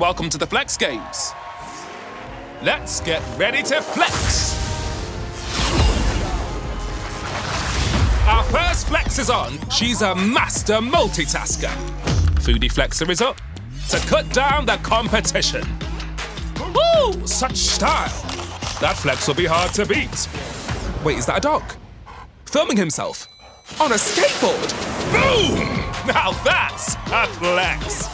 Welcome to the Flex Games. Let's get ready to flex. Our first flex is on. She's a master multitasker. Foodie Flexer is up to cut down the competition. Woo! Such style. That flex will be hard to beat. Wait, is that a dog? Filming himself on a skateboard. Boom! Now that's a flex.